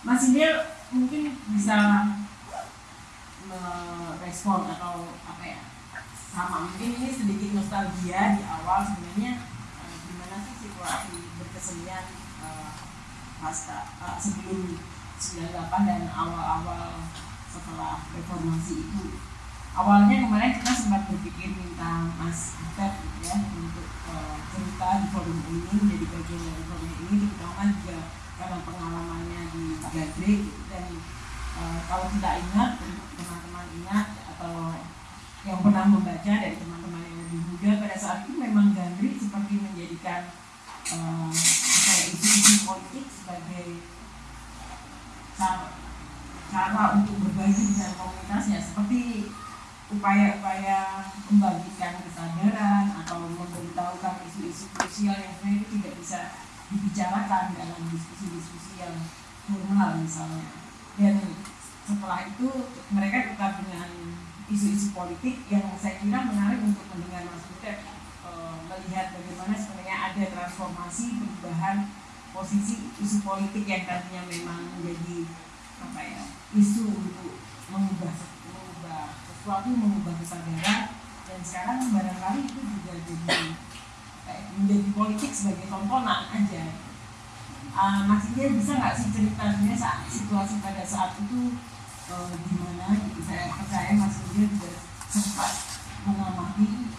Mas Indil mungkin bisa merespon atau apa ya? Sama mungkin ini sedikit nostalgia di awal sebenarnya uh, gimana sih situasi berkesenian uh, pasca uh, sebelum 98 dan awal-awal setelah reformasi itu? Awalnya kemarin kita sempat berpikir minta Mas Butet gitu ya untuk uh, cerita di forum ini menjadi bagian dari forum ini terutama juga karena pengalamannya di gitu. dan uh, kalau tidak ingat teman-teman ingat atau yang pernah membaca dari teman-teman yang lebih muda pada saat itu memang Gandrik seperti menjadikan uh, isu-isu politik sebagai cara, cara untuk berbagi dengan komunitasnya seperti upaya-upaya membagikan kesadaran atau memberitahukan isu-isu sosial yang sebenarnya tidak bisa dibicarakan dalam diskusi-diskusi yang formal misalnya. Dan setelah itu mereka tetap dengan isu-isu politik yang saya kira menarik untuk mendengar Mas Butet e, melihat bagaimana sebenarnya ada transformasi perubahan posisi isu politik yang tadinya memang menjadi apa ya isu untuk mengubah mengubah sesuatu mengubah kesadaran dan sekarang barangkali itu juga jadi menjadi politik sebagai tontonan aja. Uh, Mas Ida bisa nggak sih cerita sebenarnya saat situasi pada saat itu uh, gimana gitu? Saya percaya Mas Ida juga sempat mengamati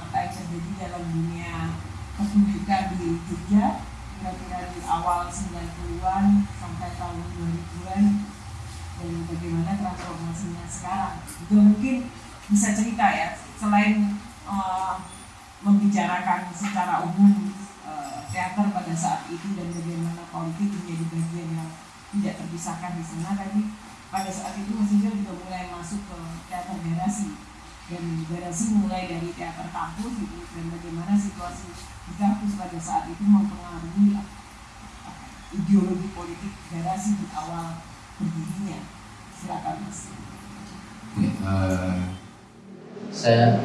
apa yang terjadi dalam dunia pertunjukan di Jogja kira-kira di awal 90-an sampai tahun 2000-an dan bagaimana transformasinya sekarang. Itu mungkin bisa cerita ya selain uh, membicarakan secara umum uh, teater pada saat itu dan bagaimana politik menjadi bagian yang tidak terpisahkan di sana. Tadi pada saat itu Mas juga mulai masuk ke teater garasi. Dan garasi mulai dari teater kampus gitu. Dan bagaimana situasi di kampus pada saat itu mempengaruhi ideologi politik garasi di awal berdirinya. Silakan mas. Uh, saya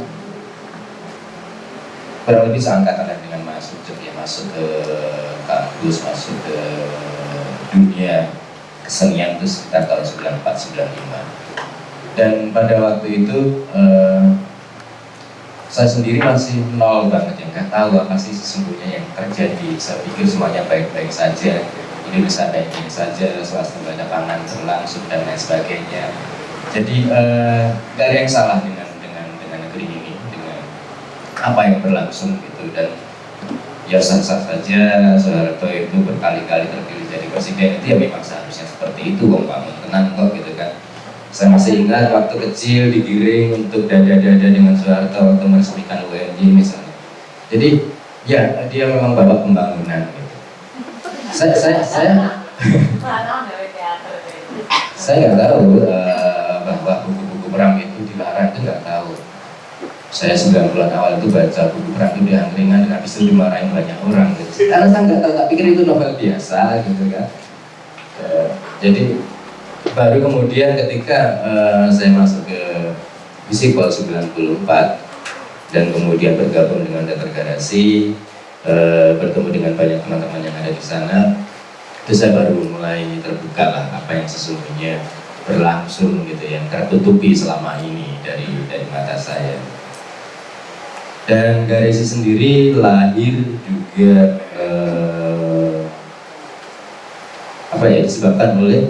kurang lebih seangkatan dengan masuk ya masuk ke kampus masuk ke dunia kesenian itu sekitar tahun 94 95 dan pada waktu itu uh, saya sendiri masih nol banget ya nggak tahu apa sih sesungguhnya yang terjadi. Saya pikir semuanya baik-baik saja ini bisa baik-baik saja swasta banyak pangan berlangsung dan lain sebagainya. Jadi eh, nggak ada yang salah dengan dengan dengan negeri ini dengan apa yang berlangsung gitu dan ya sah-sah saja Soeharto itu berkali-kali terpilih jadi presiden itu ya memang seharusnya seperti itu wong bangun tenang kok gitu kan saya masih ingat waktu kecil digiring untuk dada-dada dengan Soeharto waktu meresmikan UNJ misalnya. Jadi ya dia memang bapak pembangunan. Gitu. Saya saya saya saya nggak tahu uh, bahwa buku-buku perang itu dilarang itu nggak. Saya 9 bulan awal itu baca buku perang itu diangkringan dan habis itu dimarahin banyak orang. Gitu. Karena saya nggak tahu, tak pikir itu novel biasa gitu kan. Uh, jadi baru kemudian ketika uh, saya masuk ke Visipol 94 dan kemudian bergabung dengan Teater Garasi uh, bertemu dengan banyak teman-teman yang ada di sana itu saya baru mulai terbuka lah apa yang sesungguhnya berlangsung gitu yang tertutupi selama ini dari dari mata saya dan Garasi sendiri lahir juga uh, apa ya disebabkan oleh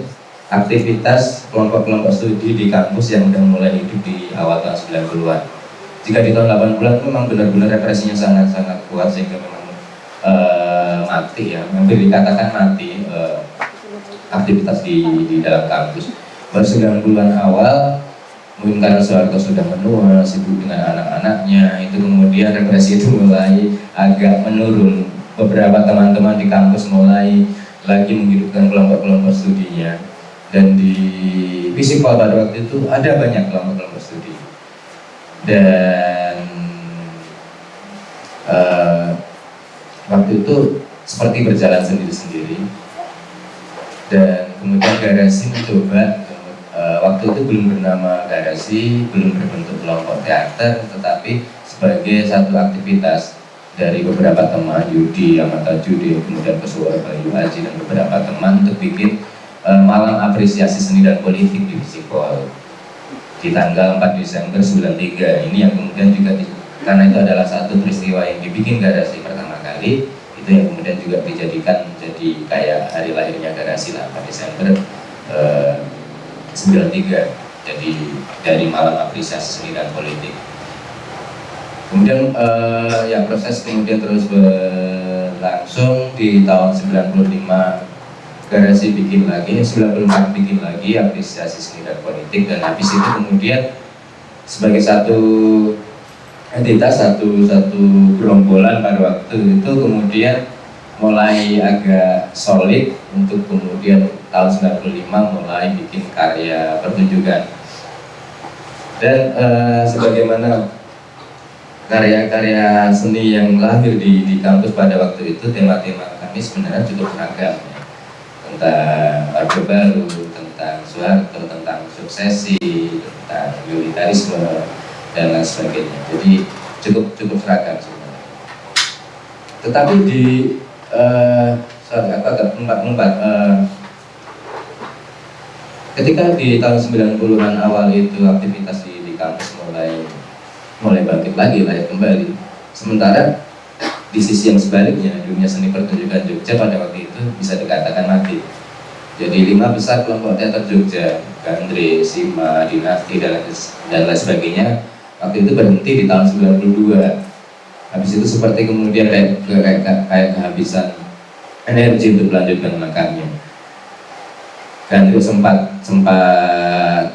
aktivitas kelompok-kelompok studi di kampus yang sudah mulai hidup di awal tahun 90-an. Jika di tahun 80-an memang benar-benar represinya sangat-sangat kuat sehingga memang uh, mati ya, hampir dikatakan mati uh, aktivitas di, di dalam kampus. Baru 90-an awal, mungkin karena Soeharto sudah menua, sibuk dengan anak-anaknya, itu kemudian represi itu mulai agak menurun. Beberapa teman-teman di kampus mulai lagi menghidupkan kelompok-kelompok studinya. Dan di Visipol pada waktu itu ada banyak kelompok-kelompok studi. Dan uh, waktu itu seperti berjalan sendiri-sendiri. Dan kemudian garasi mencoba uh, waktu itu belum bernama garasi belum berbentuk kelompok teater tetapi sebagai satu aktivitas dari beberapa teman Yudi, Amata Judi, kemudian Kesuara Bayu Haji dan beberapa teman untuk bikin uh, malam apresiasi seni dan politik di Visipol di tanggal 4 Desember 93 ini yang kemudian juga di, karena itu adalah satu peristiwa yang dibikin garasi pertama kali itu yang kemudian juga dijadikan jadi kayak hari lahirnya garasi lah 4 Desember uh, 93 jadi dari malam apresiasi seni dan politik. Kemudian uh, ya proses kemudian terus berlangsung di tahun 95 garasi bikin lagi 94 bikin lagi apresiasi seni dan politik. Dan habis itu kemudian sebagai satu entitas satu satu gerombolan pada waktu itu kemudian mulai agak solid untuk kemudian tahun 95 mulai bikin karya pertunjukan. Dan uh, sebagaimana karya-karya seni yang lahir di, di kampus pada waktu itu tema-tema kami sebenarnya cukup beragam. Ya. tentang Orde Baru, tentang Soeharto, tentang suksesi, tentang militarisme dan lain sebagainya. Jadi cukup cukup seragam sebenarnya. Tetapi di agak empat-empat uh, eh, ketika di tahun 90-an awal itu aktivitas di, di kampus mulai mulai bangkit lagi layak kembali. Sementara di sisi yang sebaliknya dunia seni pertunjukan Jogja pada waktu itu bisa dikatakan mati. Jadi lima besar kelompok teater Jogja Gandri, Sima, Dinasti dan, dan lain sebagainya waktu itu berhenti di tahun 92 habis itu seperti kemudian kayak kayak, kayak kehabisan energi untuk melanjutkan langkahnya dan itu sempat sempat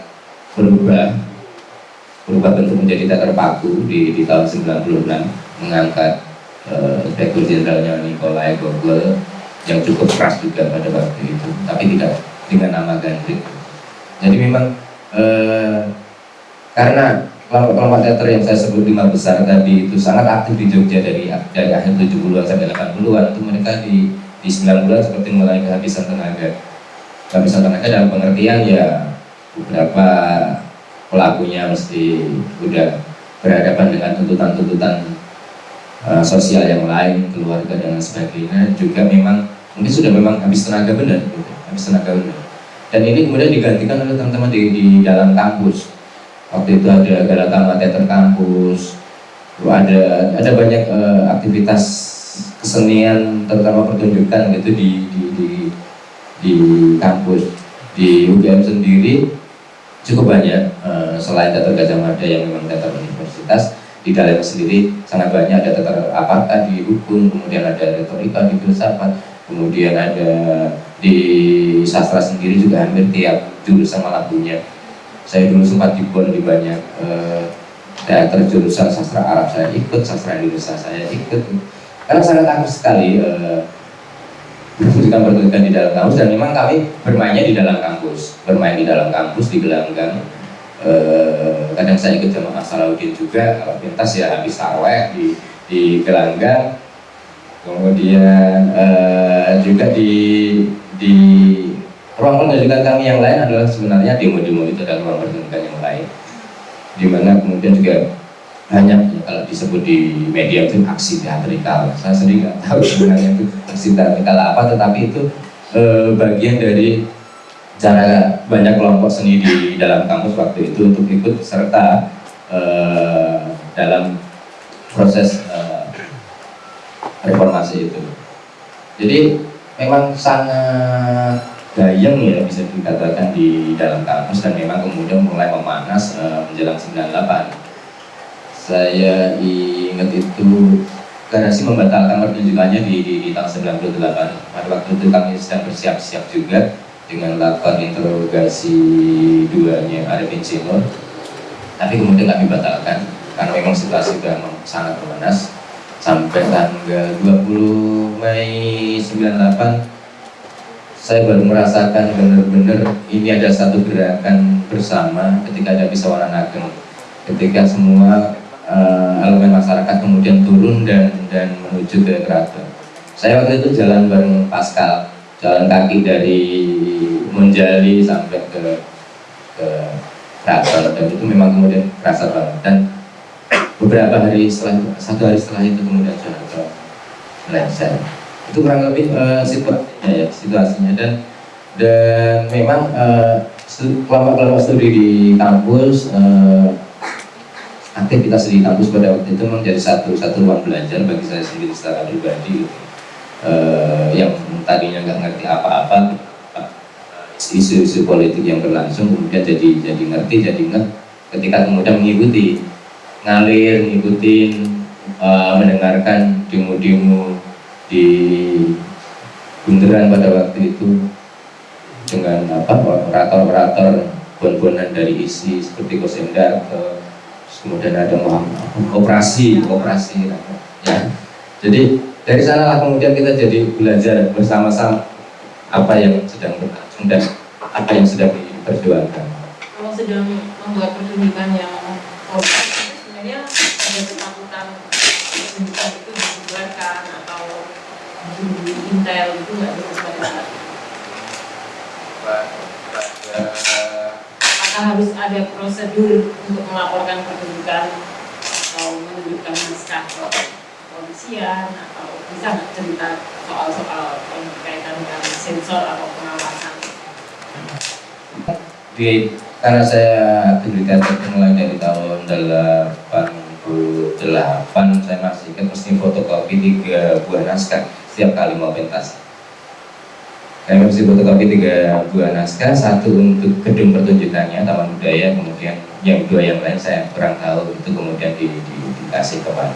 berubah berubah bentuk menjadi teater paku di, di tahun 96 mengangkat uh, Inspektur Jenderalnya Nikolai Gogol yang cukup keras juga pada waktu itu tapi tidak dengan nama Gandrik. Jadi memang uh, karena kelompok-kelompok teater yang saya sebut lima besar tadi itu sangat aktif di Jogja dari dari akhir 70-an sampai 80-an itu mereka di di 9 bulan seperti mulai kehabisan tenaga. Kehabisan tenaga dalam pengertian ya beberapa pelakunya mesti udah berhadapan dengan tuntutan-tuntutan uh, sosial yang lain, keluarga dan sebagainya. Juga memang mungkin sudah memang habis tenaga benar gitu, habis tenaga benar. Dan ini kemudian digantikan oleh teman-teman di, di dalam kampus waktu itu ada Galatama Teater Kampus. Ada ada banyak uh, aktivitas kesenian terutama pertunjukan gitu di di di, di kampus. Di UGM sendiri cukup banyak uh, selain teater Gajah Mada yang memang teater universitas di dalam sendiri sangat banyak. Ada teater apakah di hukum kemudian ada retorika di filsafat kemudian ada di sastra sendiri juga hampir tiap jurusan malah punya saya dulu sempat di di banyak teater jurusan sastra Arab saya ikut, sastra Indonesia saya ikut. Karena sangat aktif sekali uh, pertunjukan-pertunjukan di dalam kampus dan memang kami bermainnya di dalam kampus bermain di dalam kampus di gelanggang. Uh, kadang saya ikut jamaah Salahuddin juga kalau pentas ya habis taraweh di, di gelanggang. Kemudian uh, juga di di ruang pendidikan kami yang lain adalah sebenarnya demo-demo itu adalah ruang pendidikan yang lain. Di mana kemudian juga banyak ya, kalau disebut di media itu aksi teatrikal. Saya sendiri nggak tahu sebenarnya itu aksi teatrikal apa tetapi itu e, bagian dari cara banyak kelompok seni di dalam kampus waktu itu untuk ikut serta e, dalam proses e, reformasi itu. Jadi memang sangat gayeng ya bisa dikatakan di dalam kampus dan memang kemudian mulai memanas uh, menjelang 98 saya ingat itu Garasi membatalkan pertunjukannya di, di, di tahun 98 pada waktu itu kami sedang bersiap-siap juga dengan lakon interogasi duanya Arifin Sinur tapi kemudian kami batalkan karena memang situasi sudah sangat memanas. Sampai tanggal 20 Mei 98 saya baru merasakan benar-benar ini ada satu gerakan bersama ketika ada Pisawaran Ageng ketika semua uh, elemen masyarakat kemudian turun dan dan menuju ke keraton. Saya waktu itu jalan bareng Pascal jalan kaki dari Menjali sampai ke ke keraton. Dan itu memang kemudian kerasa banget. Dan beberapa hari setelah satu hari setelah itu kemudian jalan ke Lenser itu kurang lebih uh, situasinya ya situasinya. Dan dan memang uh, kelompok-kelompok studi di kampus uh, aktivitas di kampus pada waktu itu menjadi satu satu ruang belajar bagi saya sendiri secara pribadi uh, yang tadinya nggak ngerti apa-apa isu-isu politik yang berlangsung kemudian jadi jadi ngerti jadi nggak ketika kemudian mengikuti ngalir ngikutin uh, mendengarkan demo-demo di bundaran pada waktu itu dengan apa operator-operator bon-bonan dari isi seperti Kosendar kemudian ada operasi operasi ya. Jadi dari sanalah kemudian kita jadi belajar bersama-sama apa yang sedang berlangsung dan apa yang sedang diperjuangkan. Kalau sedang membuat pertunjukan yang ada ketakutan pertunjukan itu dibubarkan atau intel itu nggak pada apakah harus ada prosedur untuk melaporkan pertunjukan atau menunjukkan naskah kepolisian atau bisa nggak cerita soal-soal yang berkaitan dengan sensor atau pengawasan? Di karena saya aktivitas mulai dari tahun 88 saya masih kan mesti fotokopi tiga buah naskah setiap kali mau pentas saya mesti fotokopi tiga buah naskah, satu untuk gedung pertunjukannya Taman Budaya, kemudian yang dua yang lain saya kurang tahu itu kemudian di, di, dikasih ke mana.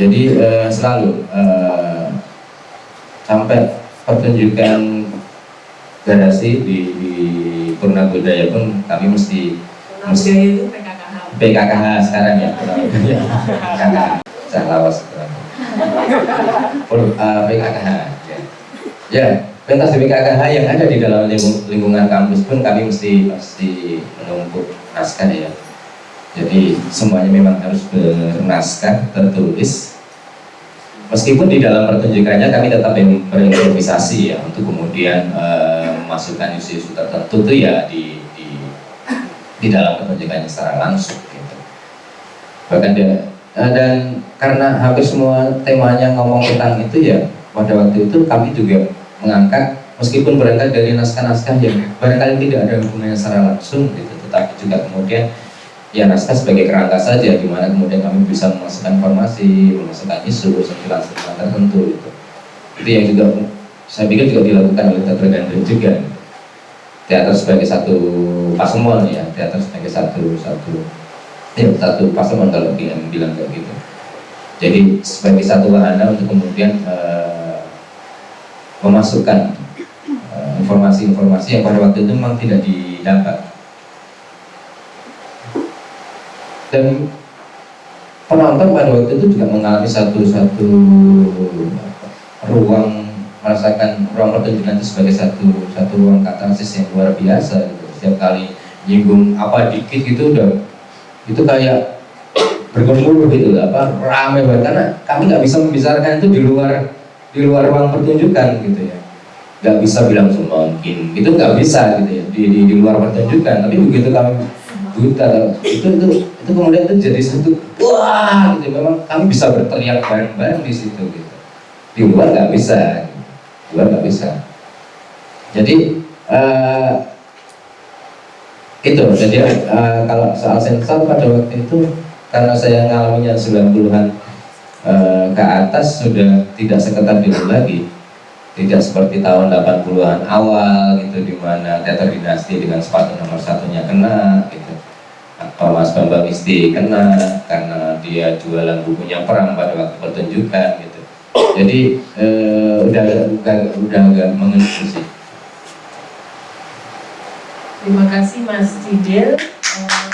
Jadi uh, selalu uh, sampai pertunjukan garasi di, di Purna Budaya pun kami mesti Purna Budaya itu PKKH. PKKH sekarang ya Purna Budaya. PKKH. Saya lawas PKKH. Ya, pentas BPKKH yang ada di dalam lingkungan kampus pun kami mesti mesti menumpuk naskah ya. Jadi semuanya memang harus bernaskah tertulis. Meskipun di dalam pertunjukannya kami tetap berimprovisasi ya untuk kemudian uh, memasukkan isu-isu tertentu itu ya di, di di dalam pertunjukannya secara langsung gitu. Bahkan dan karena hampir semua temanya ngomong tentang itu ya pada waktu itu kami juga mengangkat meskipun berangkat dari naskah-naskah yang barangkali tidak ada hubungannya secara langsung gitu, tetapi juga kemudian ya naskah sebagai kerangka saja di mana kemudian kami bisa memasukkan informasi, memasukkan isu, sentilan-sentilan tertentu gitu. Itu yang juga saya pikir juga dilakukan oleh teater gandrik juga. Teater sebagai satu pasemon ya, teater sebagai satu satu ya satu pasemon kalau bilang kayak gitu. Jadi sebagai satu wahana untuk kemudian uh, memasukkan eh, informasi-informasi uh, yang pada waktu itu memang tidak didapat dan penonton pada waktu itu juga mengalami satu-satu ruang merasakan ruang pertunjukan itu sebagai satu satu ruang katarsis yang luar biasa gitu. setiap kali nyinggung apa dikit gitu udah itu kayak bergemuruh gitu apa ramai banget. Karena kami nggak bisa membicarakan itu di luar di luar ruang pertunjukan gitu ya. Nggak bisa bilang semangkin itu nggak bisa gitu ya di, di, di luar pertunjukan. Tapi begitu kami buta itu itu itu kemudian itu jadi satu wah gitu. Memang kami bisa berteriak bareng-bareng di situ gitu. Di luar nggak bisa. Di luar nggak bisa. Jadi uh, itu jadi uh, kalau soal sensor pada waktu itu karena saya ngalaminya 90-an Eh, ke atas sudah tidak seketat dulu lagi. Tidak seperti tahun 80-an awal gitu di mana teater dinasti dengan sepatu nomor satunya kena gitu. Atau Mas Bambang Isti kena karena dia jualan bukunya perang pada waktu pertunjukan gitu. Jadi eh, udah udah udah agak mengenai sih Terima kasih Mas Cidil. Eh,